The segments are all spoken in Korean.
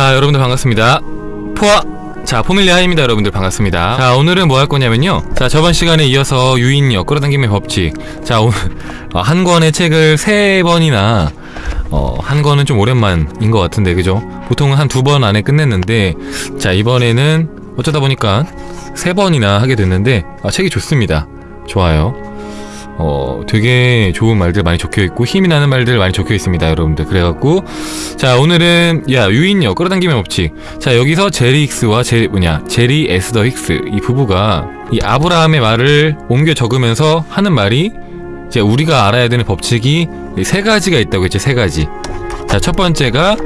자 여러분들 반갑습니다. 포아 자 포밀리아입니다 여러분들 반갑습니다. 자 오늘은 뭐 할 거냐면요. 자 저번 시간에 이어서 유인력 끌어당김의 법칙 자 오늘 어, 한 권의 책을 세 번이나 어, 한 권은 좀 오랜만인 것 같은데 그죠? 보통은 한 두 번 안에 끝냈는데 자 이번에는 어쩌다 보니까 세 번이나 하게 됐는데 아, 책이 좋습니다. 좋아요 어, 되게 좋은 말들 많이 적혀 있고 힘이 나는 말들 많이 적혀 있습니다, 여러분들. 그래갖고 자 오늘은 야 유인력 끌어당김의 법칙. 자 여기서 제리 힉스와 제 뭐냐 제리 에스더 힉스 이 부부가 이 아브라함의 말을 옮겨 적으면서 하는 말이 이제 우리가 알아야 되는 법칙이 이세 가지가 있다고 했죠, 세 가지. 자 첫 번째가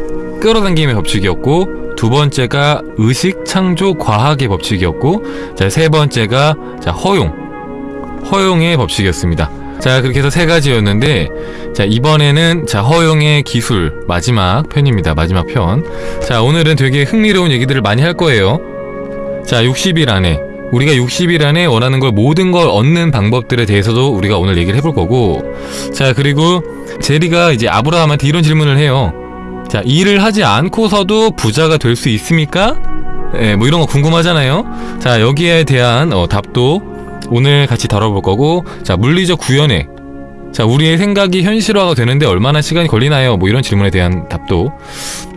끌어당김의 법칙이었고 두 번째가 의식 창조 과학의 법칙이었고 자 세 번째가 자 허용 허용의 법칙이었습니다. 자 그렇게 해서 세 가지였는데 자 이번에는 자 허용의 기술 마지막 편입니다. 마지막 편. 자 오늘은 되게 흥미로운 얘기들을 많이 할 거예요. 자 60일 안에 우리가 60일 안에 원하는 걸 모든 걸 얻는 방법들에 대해서도 우리가 오늘 얘기를 해볼 거고 자 그리고 제리가 이제 아브라함한테 이런 질문을 해요. 자 일을 하지 않고서도 부자가 될 수 있습니까? 예, 뭐 이런 거 궁금하잖아요. 자 여기에 대한 어, 답도 오늘 같이 다뤄볼 거고 자 물리적 구현에 자 우리의 생각이 현실화가 되는데 얼마나 시간이 걸리나요? 뭐 이런 질문에 대한 답도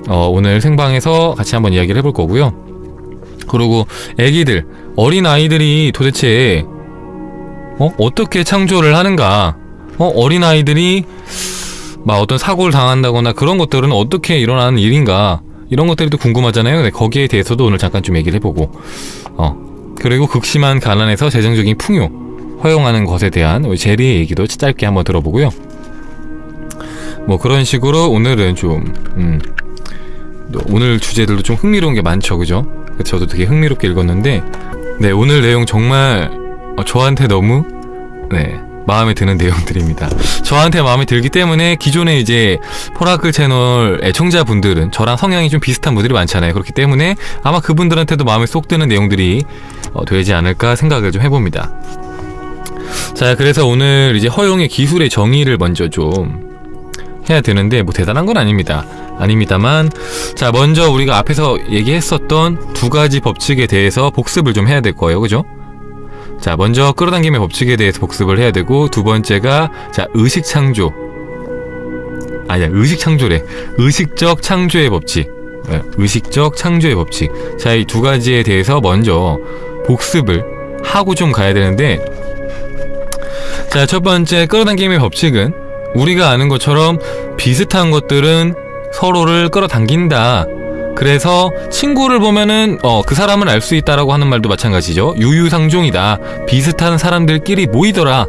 어, 오늘 생방에서 같이 한번 이야기를 해볼 거고요. 그리고 애기들 어린 아이들이 도대체 어? 어떻게 창조를 하는가? 어? 어린 아이들이 막 어떤 사고를 당한다거나 그런 것들은 어떻게 일어나는 일인가? 이런 것들이 또 궁금하잖아요. 네, 거기에 대해서도 오늘 잠깐 좀 얘기를 해보고 어 그리고 극심한 가난에서 재정적인 풍요 허용하는 것에 대한 우리 제리의 얘기도 짧게 한번 들어보고요. 뭐 그런 식으로 오늘은 좀 음, 또 오늘 주제들도 좀 흥미로운 게 많죠, 그죠? 저도 되게 흥미롭게 읽었는데, 네 오늘 내용 정말 어, 저한테 너무 네 마음에 드는 내용들입니다. 저한테 마음에 들기 때문에 기존에 이제 포라클 채널 애청자분들은 저랑 성향이 좀 비슷한 분들이 많잖아요. 그렇기 때문에 아마 그분들한테도 마음에 쏙 드는 내용들이 어, 되지 않을까 생각을 좀 해봅니다. 자, 그래서 오늘 이제 허용의 기술의 정의를 먼저 좀 해야 되는데 뭐 대단한 건 아닙니다. 아닙니다만 자, 먼저 우리가 앞에서 얘기했었던 두 가지 법칙에 대해서 복습을 좀 해야 될 거예요. 그죠? 자, 먼저 끌어당김의 법칙에 대해서 복습을 해야 되고 두 번째가 자, 의식 창조. 아니야, 의식 창조래. 의식적 창조의 법칙. 네, 의식적 창조의 법칙. 자, 이 두 가지에 대해서 먼저 복습을 하고 좀 가야 되는데 자, 첫 번째 끌어당김의 법칙은 우리가 아는 것처럼 비슷한 것들은 서로를 끌어당긴다. 그래서 친구를 보면은 어, 그 사람을 알 수 있다라고 하는 말도 마찬가지죠. 유유상종이다. 비슷한 사람들끼리 모이더라.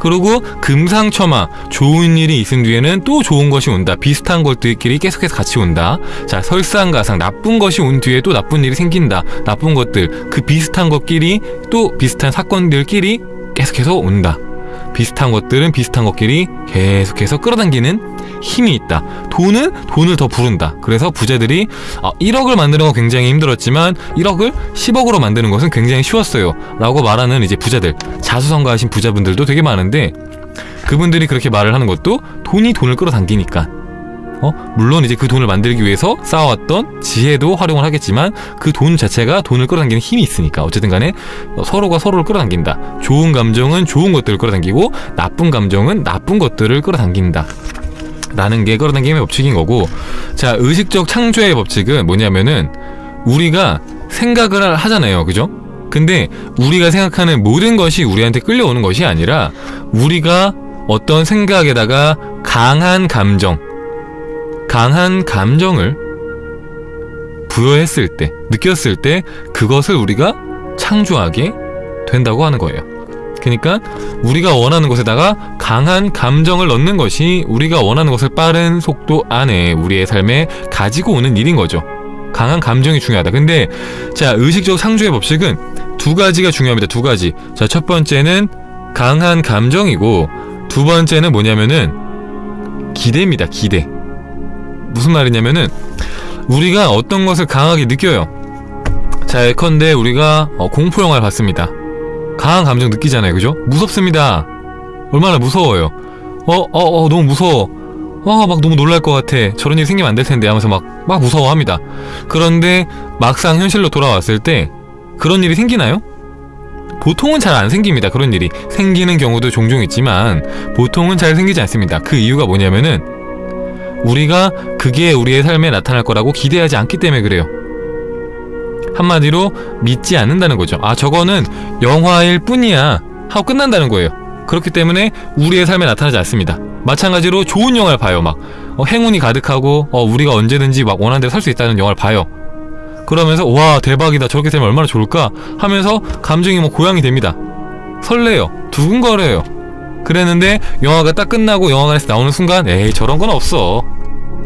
그리고 금상첨화 좋은 일이 있은 뒤에는 또 좋은 것이 온다. 비슷한 것들끼리 계속해서 같이 온다. 자, 설상가상 나쁜 것이 온 뒤에 또 나쁜 일이 생긴다. 나쁜 것들 그 비슷한 것끼리 또 비슷한 사건들끼리 계속해서 온다. 비슷한 것들은 비슷한 것끼리 계속해서 끌어당기는 힘이 있다. 돈은 돈을 더 부른다. 그래서 부자들이 아, 1억을 만드는 건 굉장히 힘들었지만 1억을 10억으로 만드는 것은 굉장히 쉬웠어요. 라고 말하는 이제 부자들, 자수성가하신 부자분들도 되게 많은데 그분들이 그렇게 말을 하는 것도 돈이 돈을 끌어당기니까. 어? 물론 이제 그 돈을 만들기 위해서 쌓아왔던 지혜도 활용을 하겠지만 그 돈 자체가 돈을 끌어당기는 힘이 있으니까 어쨌든 간에 어, 서로가 서로를 끌어당긴다. 좋은 감정은 좋은 것들을 끌어당기고 나쁜 감정은 나쁜 것들을 끌어당긴다. 라는 게 끌어당김의 법칙인 거고 자 의식적 창조의 법칙은 뭐냐면은 우리가 생각을 하잖아요 그죠? 근데 우리가 생각하는 모든 것이 우리한테 끌려오는 것이 아니라 우리가 어떤 생각에다가 강한 감정 강한 감정을 부여했을 때 느꼈을 때 그것을 우리가 창조하게 된다고 하는 거예요 그러니까 우리가 원하는 것에다가 강한 감정을 넣는 것이 우리가 원하는 것을 빠른 속도 안에 우리의 삶에 가지고 오는 일인 거죠. 강한 감정이 중요하다. 근데 자 의식적 창조의 법칙은 두 가지가 중요합니다. 두 가지. 자 첫 번째는 강한 감정이고 두 번째는 뭐냐면은 기대입니다. 기대. 무슨 말이냐면은 우리가 어떤 것을 강하게 느껴요. 자 예컨대 우리가 어, 공포 영화를 봤습니다. 강한 감정 느끼잖아요, 그죠? 무섭습니다. 얼마나 무서워요. 어, 어, 어, 너무 무서워. 와, 막 너무 놀랄 것 같아. 저런 일이 생기면 안 될 텐데 하면서 막, 막 무서워합니다. 그런데 막상 현실로 돌아왔을 때 그런 일이 생기나요? 보통은 잘 안 생깁니다. 그런 일이. 생기는 경우도 종종 있지만 보통은 잘 생기지 않습니다. 그 이유가 뭐냐면은 우리가 그게 우리의 삶에 나타날 거라고 기대하지 않기 때문에 그래요. 한마디로 믿지 않는다는 거죠. 아, 저거는 영화일 뿐이야. 하고 끝난다는 거예요. 그렇기 때문에 우리의 삶에 나타나지 않습니다. 마찬가지로 좋은 영화를 봐요. 막 어, 행운이 가득하고 어, 우리가 언제든지 막 원하는 대로 살 수 있다는 영화를 봐요. 그러면서 와 대박이다 저렇게 되면 얼마나 좋을까 하면서 감정이 뭐 고양이 됩니다. 설레요. 두근거려요. 그랬는데 영화가 딱 끝나고 영화관에서 나오는 순간 에이 저런 건 없어.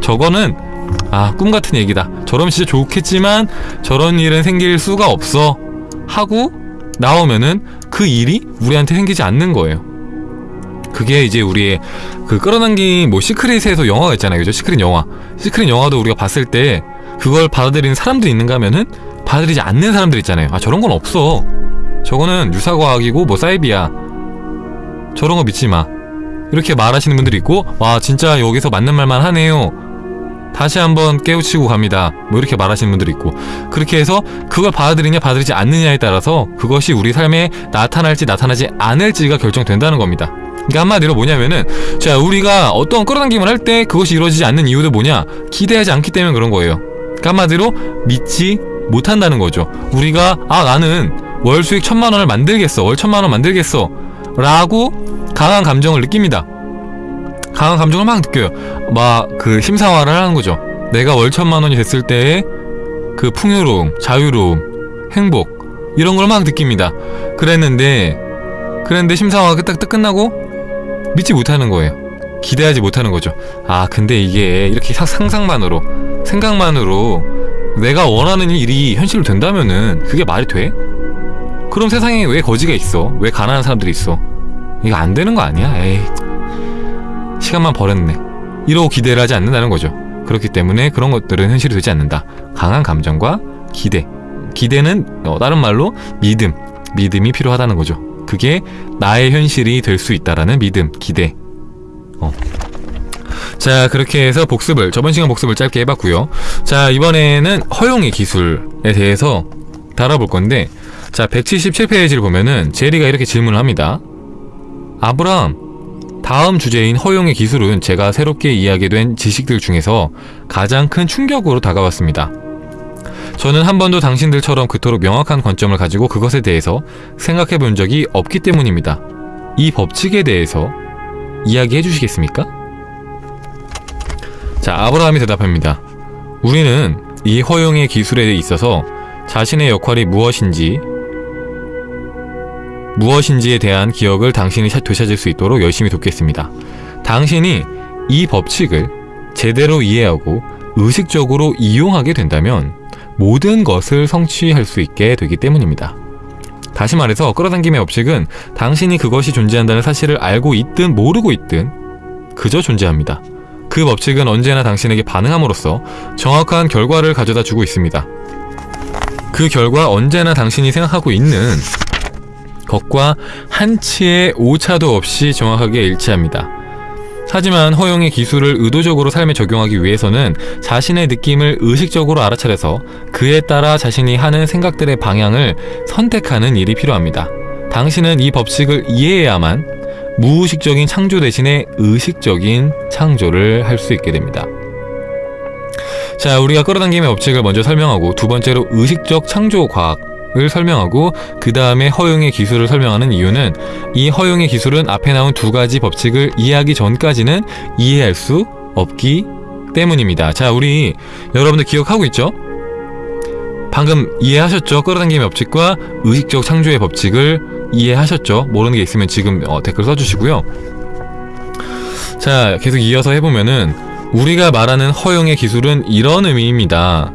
저거는 아 꿈 같은 얘기다. 저러면 진짜 좋겠지만 저런 일은 생길 수가 없어. 하고 나오면은 그 일이 우리한테 생기지 않는 거예요. 그게 이제 우리의 그 끌어당긴 뭐 시크릿에서 영화가 있잖아요. 그죠? 시크릿 영화. 시크릿 영화도 우리가 봤을 때 그걸 받아들이는 사람들이 있는가 하면은 받아들이지 않는 사람들 있잖아요. 아, 저런 건 없어. 저거는 유사과학이고 뭐 사이비야. 저런 거 믿지 마. 이렇게 말하시는 분들이 있고, 와, 진짜 여기서 맞는 말만 하네요. 다시 한번 깨우치고 갑니다. 뭐 이렇게 말하시는 분들이 있고. 그렇게 해서 그걸 받아들이냐 받아들이지 않느냐에 따라서 그것이 우리 삶에 나타날지 나타나지 않을지가 결정된다는 겁니다. 그러니까 한마디로 뭐냐면은 자 우리가 어떤 끌어당김을 할 때 그것이 이루어지지 않는 이유도 뭐냐 기대하지 않기 때문에 그런 거예요 그러니까 한마디로 믿지 못한다는 거죠 우리가 아 나는 월 수익 천만 원을 만들겠어 월 천만 원 만들겠어 라고 강한 감정을 느낍니다 강한 감정을 막 느껴요 막 그 심사화를 하는 거죠 내가 월 천만 원이 됐을 때의 그 풍요로움 자유로움 행복 이런 걸 막 느낍니다 그랬는데 그랬는데 심사화가 딱, 딱 끝나고 믿지 못하는 거예요. 기대하지 못하는 거죠. 아, 근데 이게 이렇게 사- 상상만으로, 생각만으로 내가 원하는 일이 현실로 된다면은 그게 말이 돼? 그럼 세상에 왜 거지가 있어? 왜 가난한 사람들이 있어? 이거 안 되는 거 아니야? 에이. 시간만 버렸네. 이러고 기대를 하지 않는다는 거죠. 그렇기 때문에 그런 것들은 현실이 되지 않는다. 강한 감정과 기대. 기대는 어, 다른 말로 믿음. 믿음이 필요하다는 거죠. 그게 나의 현실이 될 수 있다라는 믿음, 기대. 어. 자, 그렇게 해서 복습을, 저번 시간 복습을 짧게 해봤고요 자, 이번에는 허용의 기술에 대해서 다뤄볼 건데, 자, 177페이지를 보면은, 제리가 이렇게 질문을 합니다. 아브라함, 다음 주제인 허용의 기술은 제가 새롭게 이해하게 된 지식들 중에서 가장 큰 충격으로 다가왔습니다. 저는 한 번도 당신들처럼 그토록 명확한 관점을 가지고 그것에 대해서 생각해 본 적이 없기 때문입니다. 이 법칙에 대해서 이야기해 주시겠습니까? 자, 아브라함이 대답합니다. 우리는 이 허용의 기술에 있어서 자신의 역할이 무엇인지 무엇인지에 대한 기억을 당신이 차- 되찾을 수 있도록 열심히 돕겠습니다. 당신이 이 법칙을 제대로 이해하고 의식적으로 이용하게 된다면 모든 것을 성취할 수 있게 되기 때문입니다. 다시 말해서 끌어당김의 법칙은 당신이 그것이 존재한다는 사실을 알고 있든 모르고 있든 그저 존재합니다. 그 법칙은 언제나 당신에게 반응함으로써 정확한 결과를 가져다 주고 있습니다. 그 결과 언제나 당신이 생각하고 있는 것과 한치의 오차도 없이 정확하게 일치합니다. 하지만 허용의 기술을 의도적으로 삶에 적용하기 위해서는 자신의 느낌을 의식적으로 알아차려서 그에 따라 자신이 하는 생각들의 방향을 선택하는 일이 필요합니다. 당신은 이 법칙을 이해해야만 무의식적인 창조 대신에 의식적인 창조를 할 수 있게 됩니다. 자, 우리가 끌어당김의 법칙을 먼저 설명하고 두 번째로 의식적 창조 과학 을 설명하고 그 다음에 허용의 기술을 설명하는 이유는 이 허용의 기술은 앞에 나온 두 가지 법칙을 이해하기 전까지는 이해할 수 없기 때문입니다. 자, 우리 여러분들 기억하고 있죠? 방금 이해하셨죠? 끌어당김의 법칙과 의식적 창조의 법칙을 이해하셨죠? 모르는 게 있으면 지금 어, 댓글 써주시고요. 자, 계속 이어서 해보면은 우리가 말하는 허용의 기술은 이런 의미입니다.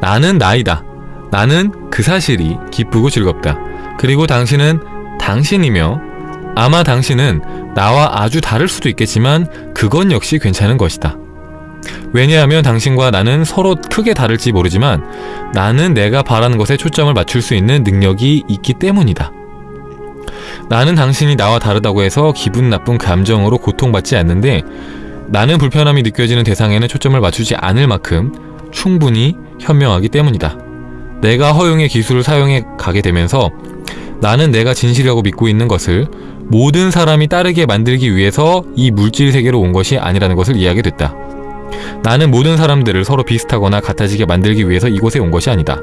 나는 나이다. 나는 그 사실이 기쁘고 즐겁다. 그리고 당신은 당신이며 아마 당신은 나와 아주 다를 수도 있겠지만 그건 역시 괜찮은 것이다. 왜냐하면 당신과 나는 서로 크게 다를지 모르지만 나는 내가 바라는 것에 초점을 맞출 수 있는 능력이 있기 때문이다. 나는 당신이 나와 다르다고 해서 기분 나쁜 감정으로 고통받지 않는데 나는 불편함이 느껴지는 대상에는 초점을 맞추지 않을 만큼 충분히 현명하기 때문이다. 내가 허용의 기술을 사용해 가게 되면서 나는 내가 진실이라고 믿고 있는 것을 모든 사람이 따르게 만들기 위해서 이 물질 세계로 온 것이 아니라는 것을 이해하게 됐다. 나는 모든 사람들을 서로 비슷하거나 같아지게 만들기 위해서 이곳에 온 것이 아니다.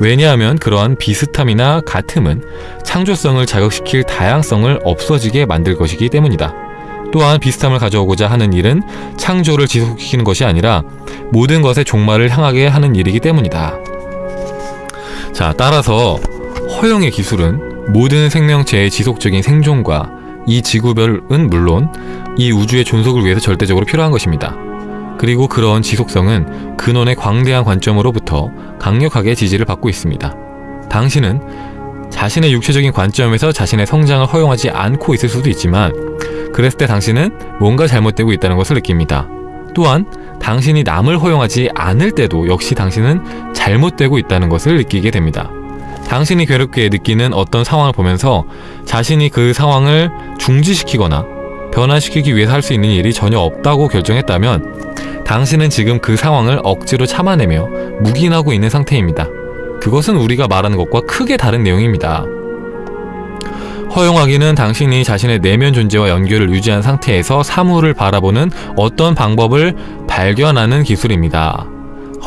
왜냐하면 그러한 비슷함이나 같음은 창조성을 자극시킬 다양성을 없어지게 만들 것이기 때문이다. 또한 비슷함을 가져오고자 하는 일은 창조를 지속시키는 것이 아니라 모든 것의 종말을 향하게 하는 일이기 때문이다. 자, 따라서 허용의 기술은 모든 생명체의 지속적인 생존과 이 지구별은 물론 이 우주의 존속을 위해서 절대적으로 필요한 것입니다. 그리고 그런 지속성은 근원의 광대한 관점으로부터 강력하게 지지를 받고 있습니다. 당신은 자신의 육체적인 관점에서 자신의 성장을 허용하지 않고 있을 수도 있지만 그랬을 때 당신은 뭔가 잘못되고 있다는 것을 느낍니다. 또한 당신이 남을 허용하지 않을 때도 역시 당신은 잘못되고 있다는 것을 느끼게 됩니다. 당신이 괴롭게 느끼는 어떤 상황을 보면서 자신이 그 상황을 중지시키거나 변화시키기 위해서 할 수 있는 일이 전혀 없다고 결정했다면 당신은 지금 그 상황을 억지로 참아내며 묵인하고 있는 상태입니다. 그것은 우리가 말하는 것과 크게 다른 내용입니다. 허용하기는 당신이 자신의 내면 존재와 연결을 유지한 상태에서 사물을 바라보는 어떤 방법을 발견하는 기술입니다.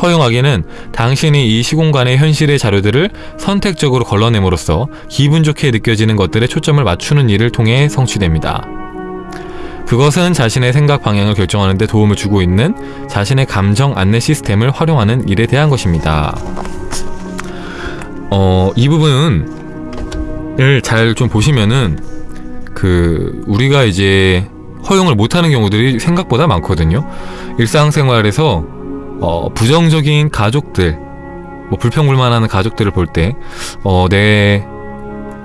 허용하기는 당신이 이 시공간의 현실의 자료들을 선택적으로 걸러냄으로써 기분 좋게 느껴지는 것들에 초점을 맞추는 일을 통해 성취됩니다. 그것은 자신의 생각 방향을 결정하는 데 도움을 주고 있는 자신의 감정 안내 시스템을 활용하는 일에 대한 것입니다. 어, 이 부분을 잘 좀 보시면은 그 우리가 이제 허용을 못하는 경우들이 생각보다 많거든요. 일상생활에서 어, 부정적인 가족들, 뭐 불평불만하는 가족들을 볼 때, 어, 내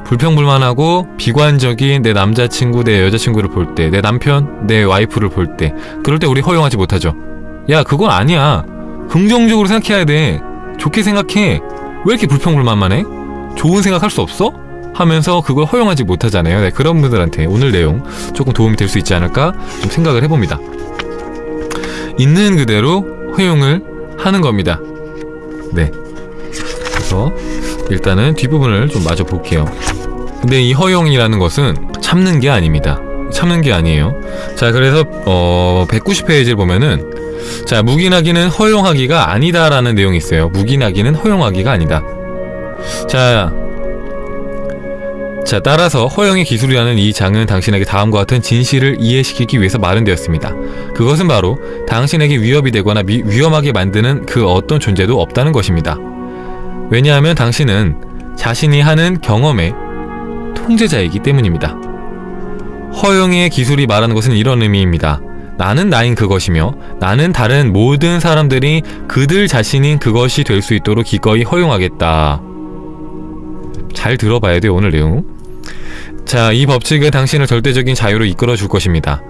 불평불만하고 비관적인 내 남자친구, 내 여자친구를 볼 때, 내 남편, 내 와이프를 볼 때, 그럴 때 우리 허용하지 못하죠. 야, 그건 아니야. 긍정적으로 생각해야 돼. 좋게 생각해. 왜 이렇게 불평불만만 해? 좋은 생각할 수 없어? 하면서 그걸 허용하지 못하잖아요. 네, 그런 분들한테 오늘 내용 조금 도움이 될 수 있지 않을까 좀 생각을 해봅니다. 있는 그대로 허용을 하는 겁니다. 네. 그래서 일단은 뒷부분을 좀 마저 볼게요. 근데 이 허용이라는 것은 참는 게 아닙니다. 참는 게 아니에요. 자, 그래서 어 190페이지를 보면은 자, 묵인하기는 허용하기가 아니다 라는 내용이 있어요. 묵인하기는 허용하기가 아니다. 자, 자, 따라서 허용의 기술이라는 이 장은 당신에게 다음과 같은 진실을 이해시키기 위해서 마련되었습니다. 그것은 바로 당신에게 위협이 되거나 미, 위험하게 만드는 그 어떤 존재도 없다는 것입니다. 왜냐하면 당신은 자신이 하는 경험의 통제자이기 때문입니다. 허용의 기술이 말하는 것은 이런 의미입니다. 나는 나인 그것이며 나는 다른 모든 사람들이 그들 자신인 그것이 될 수 있도록 기꺼이 허용하겠다. 잘 들어봐야 돼요, 오늘 내용. 자, 이 법칙은 당신을 절대적인 자유로 이끌어 줄 것입니다.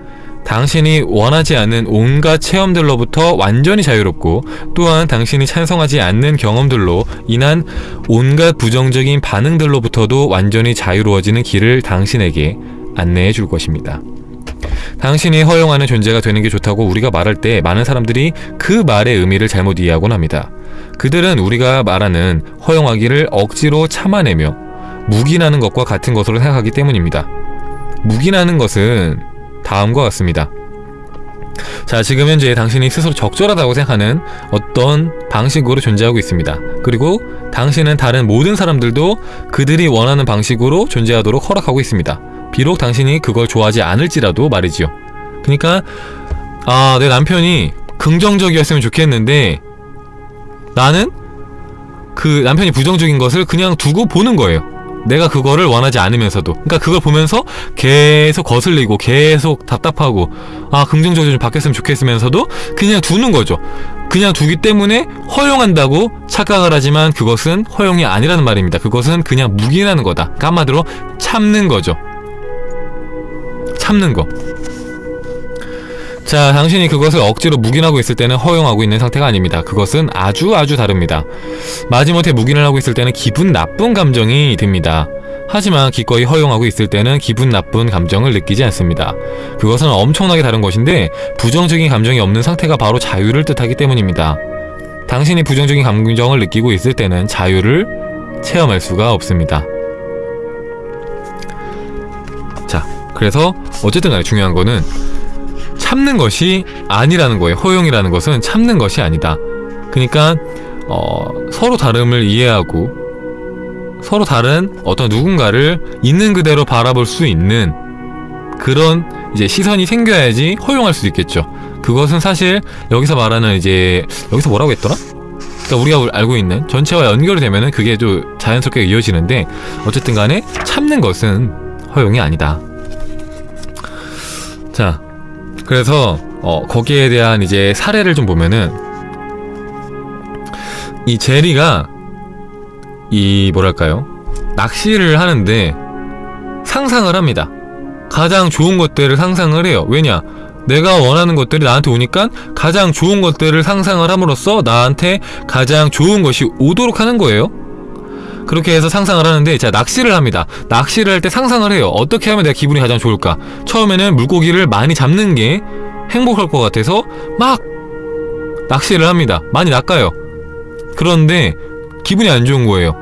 당신이 원하지 않는 온갖 체험들로부터 완전히 자유롭고 또한 당신이 찬성하지 않는 경험들로 인한 온갖 부정적인 반응들로부터도 완전히 자유로워지는 길을 당신에게 안내해 줄 것입니다. 당신이 허용하는 존재가 되는 게 좋다고 우리가 말할 때 많은 사람들이 그 말의 의미를 잘못 이해하곤 합니다. 그들은 우리가 말하는 허용하기를 억지로 참아내며 묵인하는 것과 같은 것으로 생각하기 때문입니다. 묵인하는 것은 다음과 같습니다. 자, 지금 현재 당신이 스스로 적절하다고 생각하는 어떤 방식으로 존재하고 있습니다. 그리고 당신은 다른 모든 사람들도 그들이 원하는 방식으로 존재하도록 허락하고 있습니다. 비록 당신이 그걸 좋아하지 않을지라도 말이지요. 그러니까 아, 내 남편이 긍정적이었으면 좋겠는데 나는 그 남편이 부정적인 것을 그냥 두고 보는 거예요. 내가 그거를 원하지 않으면서도. 그러니까 그걸 보면서 계속 거슬리고 계속 답답하고 아 긍정적으로 좀 바뀌었으면 좋겠으면서도 그냥 두는 거죠. 그냥 두기 때문에 허용한다고 착각을 하지만 그것은 허용이 아니라는 말입니다. 그것은 그냥 묵인하는 거다. 그러니까 한마디로 참는 거죠. 참는 거 자, 당신이 그것을 억지로 묵인하고 있을 때는 허용하고 있는 상태가 아닙니다. 그것은 아주 아주 다릅니다. 마지못해 묵인을 하고 있을 때는 기분 나쁜 감정이 듭니다. 하지만 기꺼이 허용하고 있을 때는 기분 나쁜 감정을 느끼지 않습니다. 그것은 엄청나게 다른 것인데 부정적인 감정이 없는 상태가 바로 자유를 뜻하기 때문입니다. 당신이 부정적인 감정을 느끼고 있을 때는 자유를 체험할 수가 없습니다. 자, 그래서 어쨌든 간에 중요한 거는 참는 것이 아니라는 거예요. 허용이라는 것은 참는 것이 아니다. 그러니까 어, 서로 다름을 이해하고 서로 다른 어떤 누군가를 있는 그대로 바라볼 수 있는 그런 이제 시선이 생겨야지 허용할 수 있겠죠. 그것은 사실 여기서 말하는 이제 여기서 뭐라고 했더라? 그러니까 우리가 알고 있는 전체와 연결이 되면은 그게 좀 자연스럽게 이어지는데 어쨌든 간에 참는 것은 허용이 아니다. 자, 그래서 어, 거기에 대한 이제 사례를 좀 보면은 이 제리가 이 뭐랄까요 낚시를 하는데 상상을 합니다. 가장 좋은 것들을 상상을 해요. 왜냐? 내가 원하는 것들이 나한테 오니까 가장 좋은 것들을 상상을 함으로써 나한테 가장 좋은 것이 오도록 하는 거예요. 그렇게 해서 상상을 하는데 자 낚시를 합니다. 낚시를 할 때 상상을 해요. 어떻게 하면 내가 기분이 가장 좋을까? 처음에는 물고기를 많이 잡는 게 행복할 것 같아서 막 낚시를 합니다. 많이 낚아요. 그런데 기분이 안 좋은 거예요.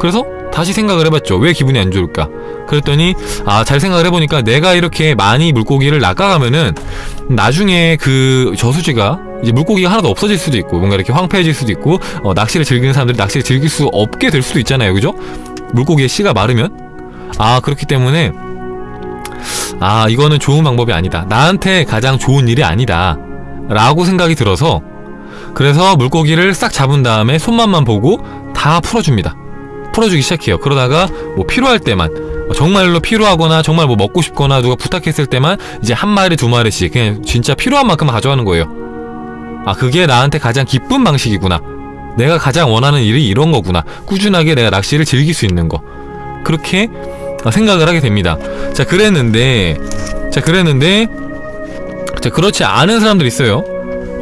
그래서 다시 생각을 해봤죠. 왜 기분이 안 좋을까? 그랬더니 아 잘 생각을 해보니까 내가 이렇게 많이 물고기를 낚아가면은 나중에 그 저수지가 이제 물고기가 하나도 없어질 수도 있고 뭔가 이렇게 황폐해질 수도 있고 어, 낚시를 즐기는 사람들이 낚시를 즐길 수 없게 될 수도 있잖아요. 그죠? 물고기의 씨가 마르면 아 그렇기 때문에 아 이거는 좋은 방법이 아니다. 나한테 가장 좋은 일이 아니다. 라고 생각이 들어서 그래서 물고기를 싹 잡은 다음에 손맛만 보고 다 풀어줍니다. 풀어주기 시작해요. 그러다가 뭐 필요할 때만 정말로 필요하거나 정말 뭐 먹고 싶거나 누가 부탁했을 때만 이제 한 마리 두 마리씩 그냥 진짜 필요한 만큼 가져가는 거예요. 아 그게 나한테 가장 기쁜 방식이구나. 내가 가장 원하는 일이 이런 거구나. 꾸준하게 내가 낚시를 즐길 수 있는 거. 그렇게 생각을 하게 됩니다. 자 그랬는데 자 그랬는데 자 그렇지 않은 사람들 있어요.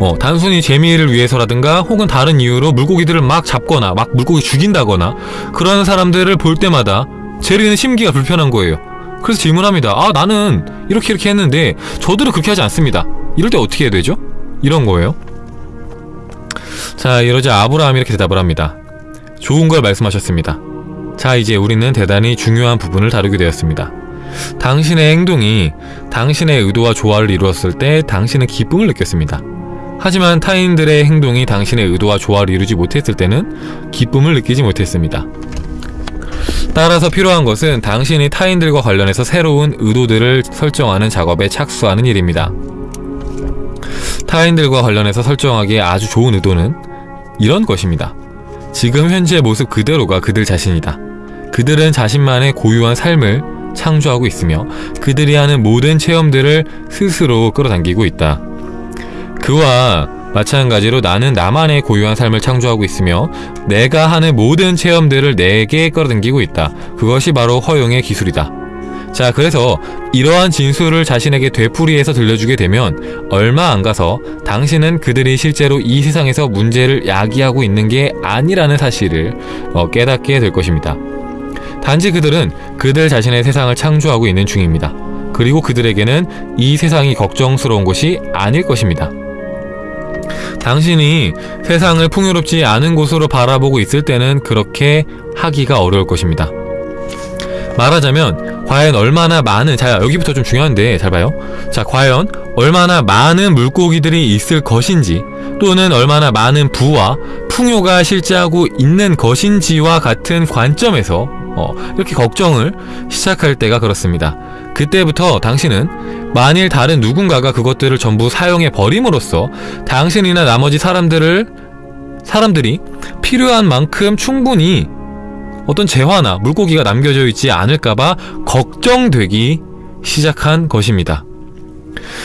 어, 단순히 재미를 위해서라든가 혹은 다른 이유로 물고기들을 막 잡거나 막 물고기 죽인다거나 그런 사람들을 볼 때마다 제리는 심기가 불편한 거예요. 그래서 질문합니다. 아 나는 이렇게 이렇게 했는데 저들은 그렇게 하지 않습니다. 이럴 때 어떻게 해야 되죠? 이런 거예요. 자 이러자 아브라함이 이렇게 대답을 합니다. 좋은 걸 말씀하셨습니다. 자 이제 우리는 대단히 중요한 부분을 다루게 되었습니다. 당신의 행동이 당신의 의도와 조화를 이루었을 때 당신은 기쁨을 느꼈습니다. 하지만 타인들의 행동이 당신의 의도와 조화를 이루지 못했을 때는 기쁨을 느끼지 못했습니다. 따라서 필요한 것은 당신이 타인들과 관련해서 새로운 의도들을 설정하는 작업에 착수하는 일입니다. 타인들과 관련해서 설정하기에 아주 좋은 의도는 이런 것입니다. 지금 현재 모습 그대로가 그들 자신이다. 그들은 자신만의 고유한 삶을 창조하고 있으며 그들이 하는 모든 체험들을 스스로 끌어당기고 있다. 그와 마찬가지로 나는 나만의 고유한 삶을 창조하고 있으며 내가 하는 모든 체험들을 내게 끌어당기고 있다. 그것이 바로 허용의 기술이다. 자, 그래서 이러한 진술을 자신에게 되풀이해서 들려주게 되면 얼마 안 가서 당신은 그들이 실제로 이 세상에서 문제를 야기하고 있는 게 아니라는 사실을 어, 깨닫게 될 것입니다. 단지 그들은 그들 자신의 세상을 창조하고 있는 중입니다. 그리고 그들에게는 이 세상이 걱정스러운 곳이 아닐 것입니다. 당신이 세상을 풍요롭지 않은 곳으로 바라보고 있을 때는 그렇게 하기가 어려울 것입니다. 말하자면 과연 얼마나 많은 자 여기부터 좀 중요한데 잘 봐요. 자 과연 얼마나 많은 물고기들이 있을 것인지 또는 얼마나 많은 부와 풍요가 실제하고 있는 것인지와 같은 관점에서 어, 이렇게 걱정을 시작할 때가 그렇습니다. 그때부터 당신은 만일 다른 누군가가 그것들을 전부 사용해 버림으로써 당신이나 나머지 사람들을 사람들이 필요한 만큼 충분히 어떤 재화나 물고기가 남겨져 있지 않을까봐 걱정되기 시작한 것입니다.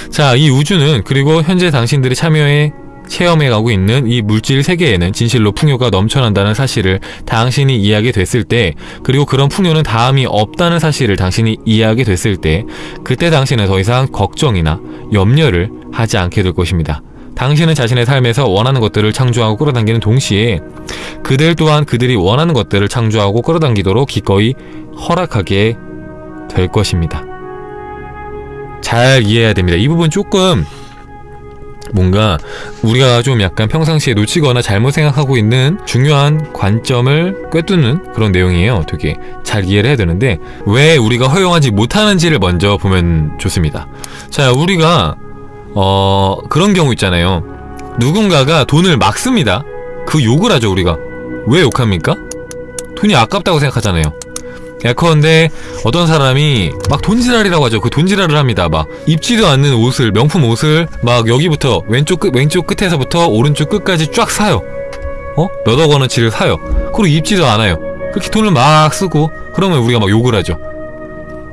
자, 이 우주는 그리고 현재 당신들이 참여해 체험해가고 있는 이 물질 세계에는 진실로 풍요가 넘쳐난다는 사실을 당신이 이해하게 됐을 때 그리고 그런 풍요는 다음이 없다는 사실을 당신이 이해하게 됐을 때 그때 당신은 더 이상 걱정이나 염려를 하지 않게 될 것입니다. 당신은 자신의 삶에서 원하는 것들을 창조하고 끌어당기는 동시에 그들 또한 그들이 원하는 것들을 창조하고 끌어당기도록 기꺼이 허락하게 될 것입니다. 잘 이해해야 됩니다. 이 부분 조금 뭔가 우리가 좀 약간 평상시에 놓치거나 잘못 생각하고 있는 중요한 관점을 꿰뚫는 그런 내용이에요. 되게 잘 이해를 해야 되는데 왜 우리가 허용하지 못하는지를 먼저 보면 좋습니다. 자, 우리가 어 그런 경우 있잖아요. 누군가가 돈을 막 씁니다. 그 욕을 하죠, 우리가. 왜 욕합니까? 돈이 아깝다고 생각하잖아요. 예컨대 어떤 사람이 막 돈지랄이라고 하죠. 그 돈지랄을 합니다. 막 입지도 않는 옷을 명품 옷을 막 여기부터 왼쪽 끝 왼쪽 끝에서부터 오른쪽 끝까지 쫙 사요. 어? 몇억 원어치를 사요. 그리고 입지도 않아요. 그렇게 돈을 막 쓰고 그러면 우리가 막 욕을 하죠.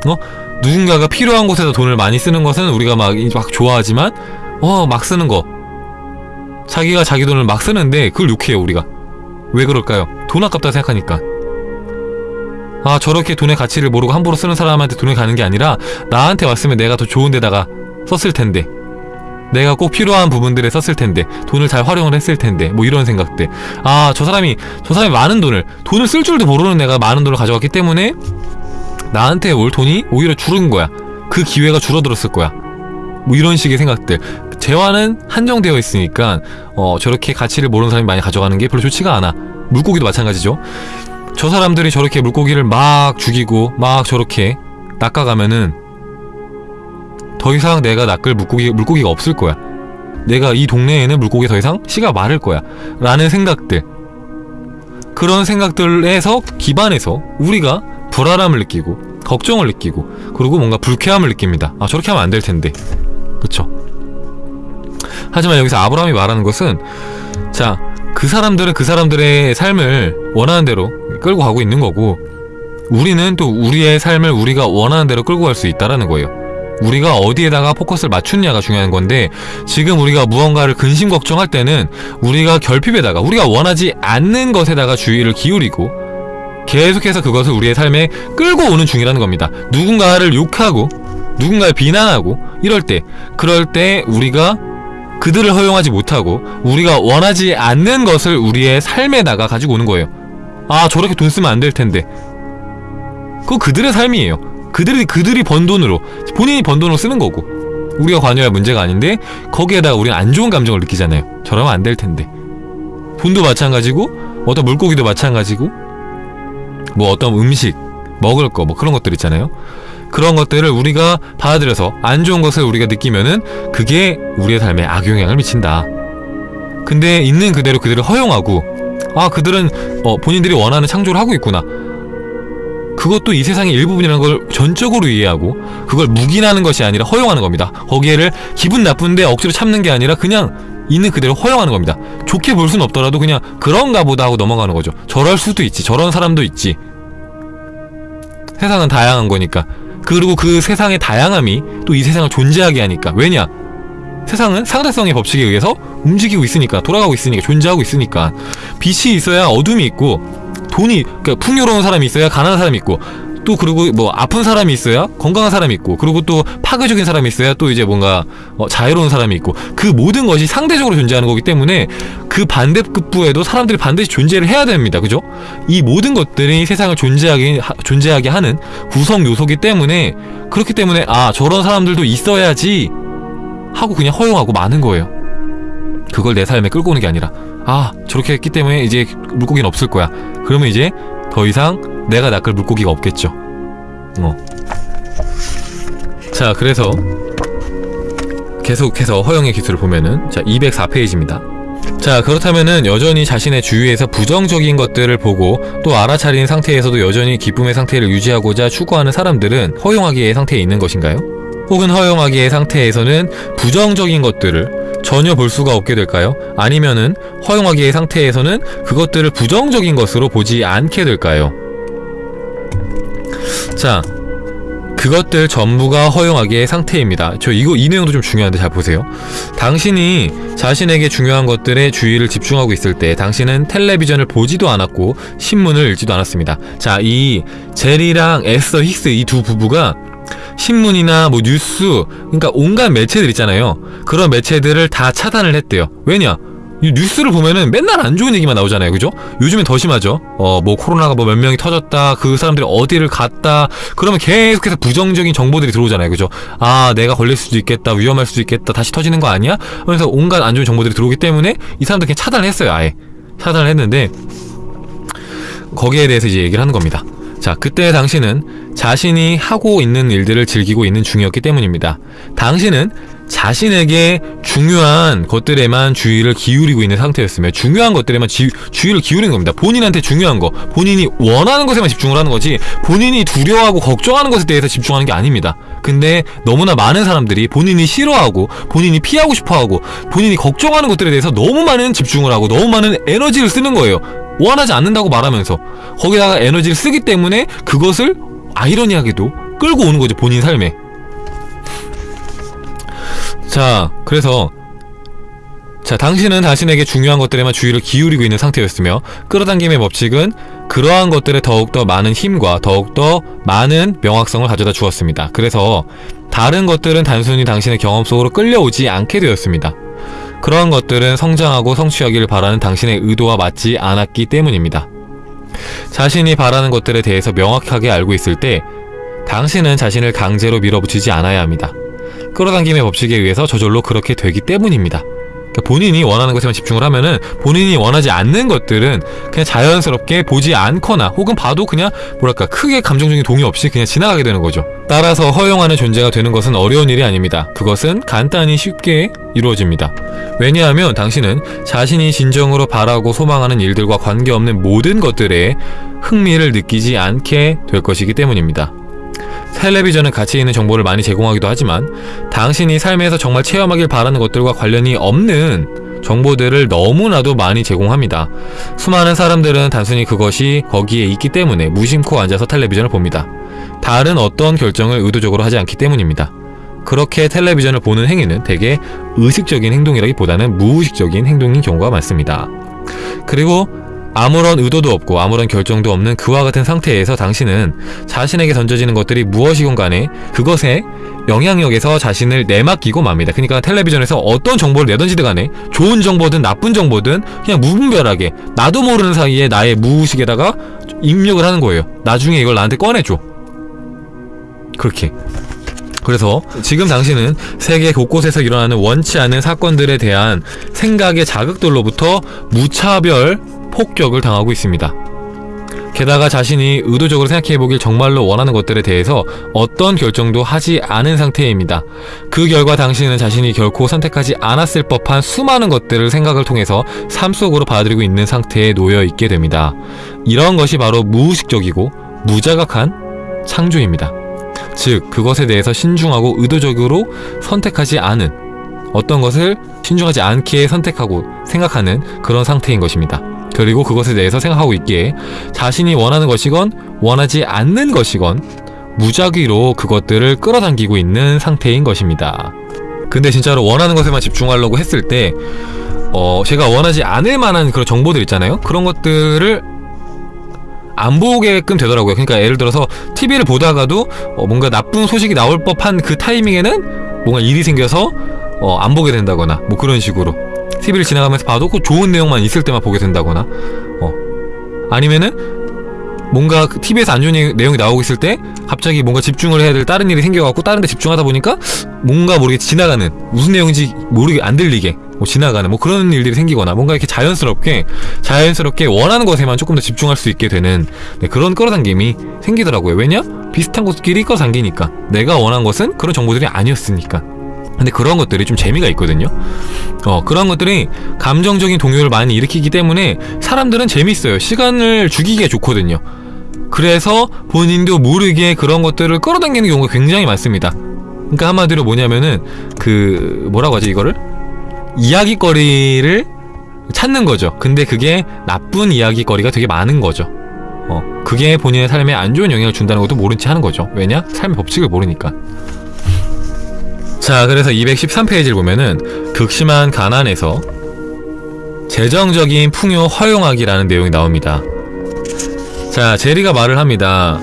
어? 누군가가 필요한 곳에서 돈을 많이 쓰는 것은 우리가 막, 막 좋아하지만 어 막 쓰는 거. 자기가 자기 돈을 막 쓰는데 그걸 욕해요 우리가. 왜 그럴까요? 돈 아깝다 생각하니까. 아 저렇게 돈의 가치를 모르고 함부로 쓰는 사람한테 돈이 가는 게 아니라 나한테 왔으면 내가 더 좋은 데다가 썼을 텐데. 내가 꼭 필요한 부분들에 썼을 텐데 돈을 잘 활용을 했을 텐데 뭐 이런 생각들. 아 저 사람이 저 사람이 많은 돈을 돈을 쓸 줄도 모르는 내가 많은 돈을 가져갔기 때문에 나한테 올 돈이 오히려 줄은 거야 그 기회가 줄어들었을 거야 뭐 이런 식의 생각들 재화는 한정되어 있으니까 어 저렇게 가치를 모르는 사람이 많이 가져가는 게 별로 좋지가 않아 물고기도 마찬가지죠 저 사람들이 저렇게 물고기를 막 죽이고 막 저렇게 낚아가면은 더 이상 내가 낚을 물고기, 물고기가 없을 거야. 내가 이 동네에는 물고기 더 이상 씨가 마를 거야. 라는 생각들. 그런 생각들에서 기반해서 우리가 불안함을 느끼고 걱정을 느끼고 그리고 뭔가 불쾌함을 느낍니다. 아 저렇게 하면 안 될 텐데. 그쵸? 하지만 여기서 아브라함이 말하는 것은 자 그 사람들은 그 사람들의 삶을 원하는 대로 끌고 가고 있는 거고 우리는 또 우리의 삶을 우리가 원하는 대로 끌고 갈 수 있다라는 거예요. 우리가 어디에다가 포커스를 맞추느냐가 중요한 건데 지금 우리가 무언가를 근심 걱정할 때는 우리가 결핍에다가 우리가 원하지 않는 것에다가 주의를 기울이고 계속해서 그것을 우리의 삶에 끌고 오는 중이라는 겁니다. 누군가를 욕하고 누군가를 비난하고 이럴 때 그럴 때 우리가 그들을 허용하지 못하고 우리가 원하지 않는 것을 우리의 삶에다가 가지고 오는 거예요. 아 저렇게 돈 쓰면 안 될 텐데. 그거 그들의 삶이에요. 그들이 그들이 번 돈으로 본인이 번 돈으로 쓰는 거고 우리가 관여할 문제가 아닌데 거기에다가 우리는 안 좋은 감정을 느끼잖아요. 저러면 안 될 텐데. 돈도 마찬가지고 어떤 물고기도 마찬가지고 뭐 어떤 음식 먹을 거 뭐 그런 것들 있잖아요. 그런 것들을 우리가 받아들여서 안 좋은 것을 우리가 느끼면은 그게 우리의 삶에 악영향을 미친다. 근데 있는 그대로 그들을 허용하고 아 그들은 어, 본인들이 원하는 창조를 하고 있구나. 그것도 이 세상의 일부분이라는 걸 전적으로 이해하고 그걸 묵인하는 것이 아니라 허용하는 겁니다. 거기에를 기분 나쁜데 억지로 참는 게 아니라 그냥 있는 그대로 허용하는 겁니다. 좋게 볼 수는 없더라도 그냥 그런가 보다 하고 넘어가는 거죠. 저럴 수도 있지. 저런 사람도 있지. 세상은 다양한 거니까. 그리고 그 세상의 다양함이 또 이 세상을 존재하게 하니까. 왜냐? 세상은 상대성의 법칙에 의해서 움직이고 있으니까 돌아가고 있으니까 존재하고 있으니까 빛이 있어야 어둠이 있고 돈이 그러니까 풍요로운 사람이 있어야 가난한 사람이 있고 또 그리고 뭐 아픈 사람이 있어야 건강한 사람이 있고 그리고 또 파괴적인 사람이 있어야 또 이제 뭔가 어, 자유로운 사람이 있고 그 모든 것이 상대적으로 존재하는 거기 때문에 그 반대급부에도 사람들이 반드시 존재를 해야 됩니다 그죠 이 모든 것들이 세상을 존재하게 하, 존재하게 하는 구성 요소기 때문에 그렇기 때문에 아 저런 사람들도 있어야지 하고 그냥 허용하고 마는 거예요. 그걸 내 삶에 끌고 오는 게 아니라 아 저렇게 했기 때문에 이제 물고기는 없을 거야. 그러면 이제 더 이상 내가 낚을 물고기가 없겠죠. 어. 자 그래서 계속해서 허용의 기술을 보면은 자 204페이지입니다. 자 그렇다면은 여전히 자신의 주위에서 부정적인 것들을 보고 또 알아차린 상태에서도 여전히 기쁨의 상태를 유지하고자 추구하는 사람들은 허용하기의 상태에 있는 것인가요? 혹은 허용하기의 상태에서는 부정적인 것들을 전혀 볼 수가 없게 될까요? 아니면은 허용하기의 상태에서는 그것들을 부정적인 것으로 보지 않게 될까요? 자, 그것들 전부가 허용하기의 상태입니다. 저 이거 이 내용도 좀 중요한데 잘 보세요. 당신이 자신에게 중요한 것들에 주의를 집중하고 있을 때 당신은 텔레비전을 보지도 않았고 신문을 읽지도 않았습니다. 자, 이 제리랑 에스더 힉스 이 두 부부가 신문이나 뭐 뉴스 그러니까 온갖 매체들 있잖아요. 그런 매체들을 다 차단을 했대요. 왜냐? 이 뉴스를 보면은 맨날 안 좋은 얘기만 나오잖아요. 그죠? 요즘엔 더 심하죠. 어 뭐 코로나가 뭐 몇 명이 터졌다 그 사람들이 어디를 갔다 그러면 계속해서 부정적인 정보들이 들어오잖아요. 그죠? 아 내가 걸릴 수도 있겠다 위험할 수도 있겠다 다시 터지는 거 아니야? 그래서 온갖 안 좋은 정보들이 들어오기 때문에 이 사람들 그냥 차단을 했어요 아예. 차단을 했는데 거기에 대해서 이제 얘기를 하는 겁니다. 자, 그때 당신은 자신이 하고 있는 일들을 즐기고 있는 중이었기 때문입니다. 당신은 자신에게 중요한 것들에만 주의를 기울이고 있는 상태였으며 중요한 것들에만 지, 주의를 기울이는 겁니다. 본인한테 중요한 거, 본인이 원하는 것에만 집중을 하는 거지 본인이 두려워하고 걱정하는 것에 대해서 집중하는 게 아닙니다. 근데 너무나 많은 사람들이 본인이 싫어하고 본인이 피하고 싶어하고 본인이 걱정하는 것들에 대해서 너무 많은 집중을 하고 너무 많은 에너지를 쓰는 거예요. 원하지 않는다고 말하면서 거기다가 에너지를 쓰기 때문에 그것을 아이러니하게도 끌고 오는 거죠 본인 삶에. 자 그래서 자 당신은 당신에게 중요한 것들에만 주의를 기울이고 있는 상태였으며 끌어당김의 법칙은 그러한 것들에 더욱더 많은 힘과 더욱더 많은 명확성을 가져다 주었습니다. 그래서 다른 것들은 단순히 당신의 경험 속으로 끌려오지 않게 되었습니다 그러한 것들은 성장하고 성취하기를 바라는 당신의 의도와 맞지 않았기 때문입니다. 자신이 바라는 것들에 대해서 명확하게 알고 있을 때 당신은 자신을 강제로 밀어붙이지 않아야 합니다. 끌어당김의 법칙에 의해서 저절로 그렇게 되기 때문입니다. 그러니까 본인이 원하는 것에만 집중을 하면은 본인이 원하지 않는 것들은 그냥 자연스럽게 보지 않거나 혹은 봐도 그냥 뭐랄까 크게 감정적인 동의 없이 그냥 지나가게 되는 거죠. 따라서 허용하는 존재가 되는 것은 어려운 일이 아닙니다. 그것은 간단히 쉽게 이루어집니다. 왜냐하면 당신은 자신이 진정으로 바라고 소망하는 일들과 관계없는 모든 것들에 흥미를 느끼지 않게 될 것이기 때문입니다. 텔레비전은 가치 있는 정보를 많이 제공하기도 하지만 당신이 삶에서 정말 체험하길 바라는 것들과 관련이 없는 정보들을 너무나도 많이 제공합니다. 수많은 사람들은 단순히 그것이 거기에 있기 때문에 무심코 앉아서 텔레비전을 봅니다. 다른 어떤 결정을 의도적으로 하지 않기 때문입니다. 그렇게 텔레비전을 보는 행위는 대개 의식적인 행동이라기보다는 무의식적인 행동인 경우가 많습니다. 그리고 아무런 의도도 없고 아무런 결정도 없는 그와 같은 상태에서 당신은 자신에게 던져지는 것들이 무엇이건 간에 그것에 영향력에서 자신을 내맡기고 맙니다. 그러니까 텔레비전에서 어떤 정보를 내던지든 간에 좋은 정보든 나쁜 정보든 그냥 무분별하게 나도 모르는 사이에 나의 무의식에다가 입력을 하는 거예요. 나중에 이걸 나한테 꺼내줘. 그렇게. 그래서 지금 당신은 세계 곳곳에서 일어나는 원치 않은 사건들에 대한 생각의 자극들로부터 무차별 폭격을 당하고 있습니다. 게다가 자신이 의도적으로 생각해보길 정말로 원하는 것들에 대해서 어떤 결정도 하지 않은 상태입니다. 그 결과 당신은 자신이 결코 선택하지 않았을 법한 수많은 것들을 생각을 통해서 삶 속으로 받아들이고 있는 상태에 놓여 있게 됩니다. 이런 것이 바로 무의식적이고 무자각한 창조입니다. 즉, 그것에 대해서 신중하고 의도적으로 선택하지 않은 어떤 것을 신중하지 않게 선택하고 생각하는 그런 상태인 것입니다. 그리고 그것에 대해서 생각하고 있기에 자신이 원하는 것이건 원하지 않는 것이건 무작위로 그것들을 끌어당기고 있는 상태인 것입니다. 근데 진짜로 원하는 것에만 집중하려고 했을 때 어, 제가 원하지 않을 만한 그런 정보들 있잖아요. 그런 것들을 안 보게끔 되더라고요. 그러니까 예를 들어서 TV를 보다가도 어, 뭔가 나쁜 소식이 나올 법한 그 타이밍에는 뭔가 일이 생겨서 어, 안 보게 된다거나 뭐 그런 식으로 TV를 지나가면서 봐도 그 좋은 내용만 있을 때만 보게 된다거나 어. 아니면은 뭔가 그 TV에서 안 좋은 내용이 나오고 있을 때 갑자기 뭔가 집중을 해야 될 다른 일이 생겨갖고 다른 데 집중하다 보니까 뭔가 모르게 지나가는 무슨 내용인지 모르게 안 들리게 뭐 지나가는 뭐 그런 일들이 생기거나 뭔가 이렇게 자연스럽게 자연스럽게 원하는 것에만 조금 더 집중할 수 있게 되는 네, 그런 끌어당김이 생기더라고요. 왜냐? 비슷한 것끼리 끌어당기니까 내가 원한 것은 그런 정보들이 아니었으니까 근데 그런 것들이 좀 재미가 있거든요. 어 그런 것들이 감정적인 동요를 많이 일으키기 때문에 사람들은 재밌어요. 시간을 죽이기가 좋거든요. 그래서 본인도 모르게 그런 것들을 끌어당기는 경우가 굉장히 많습니다. 그러니까 한마디로 뭐냐면은 그 뭐라고 하지 이거를? 이야기거리를 찾는 거죠. 근데 그게 나쁜 이야기거리가 되게 많은 거죠. 어 그게 본인의 삶에 안 좋은 영향을 준다는 것도 모른 채 하는 거죠. 왜냐? 삶의 법칙을 모르니까 자 그래서 213페이지를 보면은 극심한 가난에서 재정적인 풍요 허용하기라는 내용이 나옵니다. 자 제리가 말을 합니다